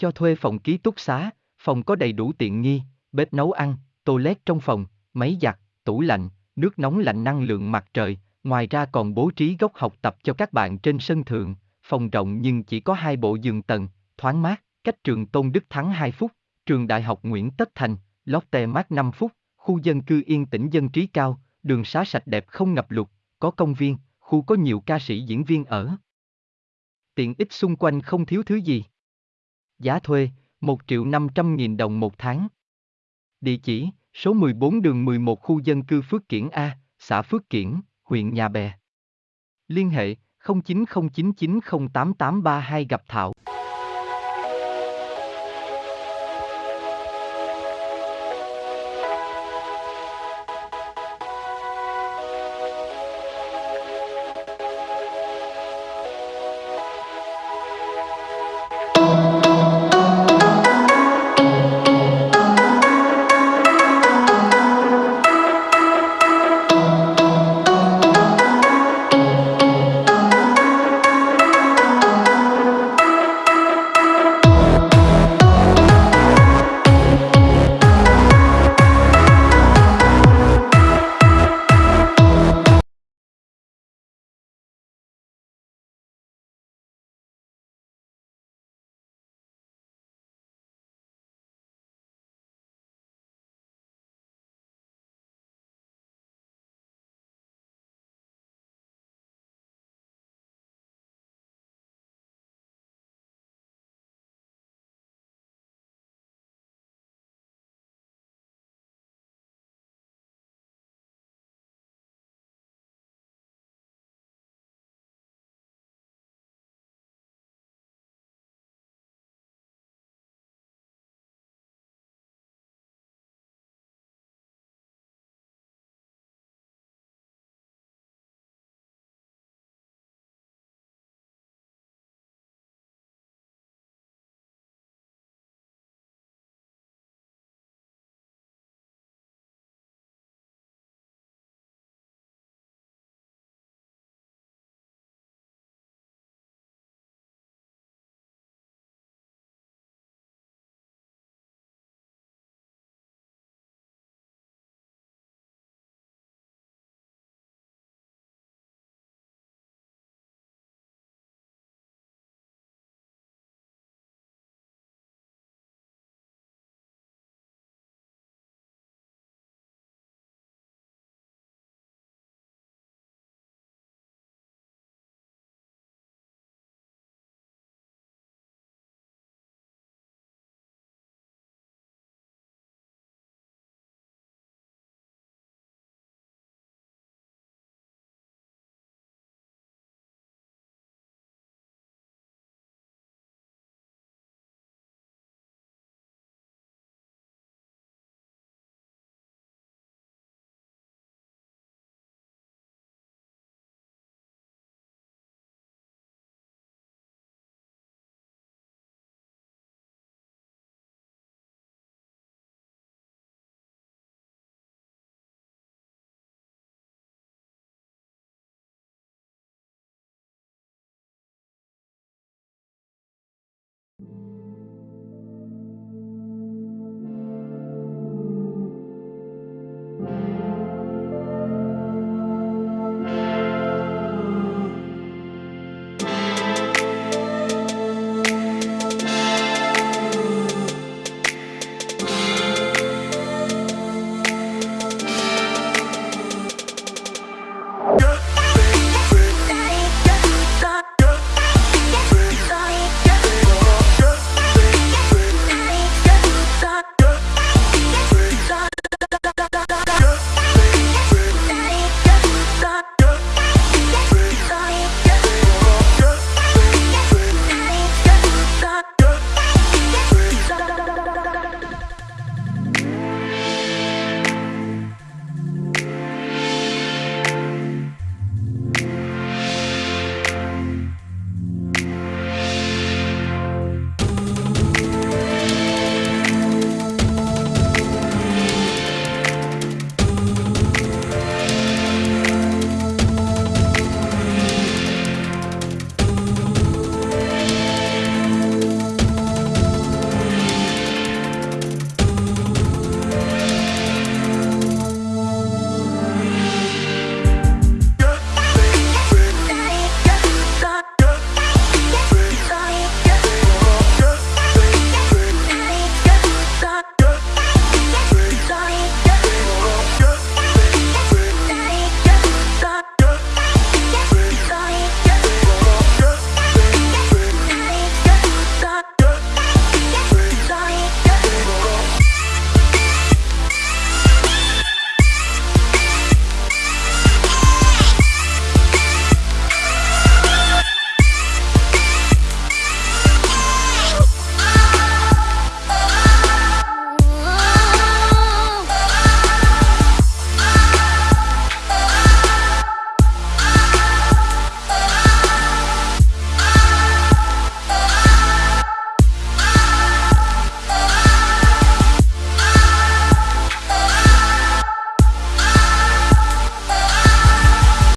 Cho thuê phòng ký túc xá, phòng có đầy đủ tiện nghi, bếp nấu ăn, toilet trong phòng, máy giặt, tủ lạnh, nước nóng lạnh năng lượng mặt trời, ngoài ra còn bố trí góc học tập cho các bạn trên sân thượng, phòng rộng nhưng chỉ có hai bộ giường tầng, thoáng mát, cách trường Tôn Đức Thắng 2 phút, trường Đại học Nguyễn Tất Thành, Lotte mát 5 phút, khu dân cư yên tĩnh dân trí cao, đường xá sạch đẹp không ngập lụt, có công viên, khu có nhiều ca sĩ diễn viên ở. Tiện ích xung quanh không thiếu thứ gì. Giá thuê, 1 triệu 500 nghìn đồng một tháng. Địa chỉ, số 14 đường 11 khu dân cư Phước Kiển A, xã Phước Kiển, huyện Nhà Bè. Liên hệ 0909908832 gặp Thảo.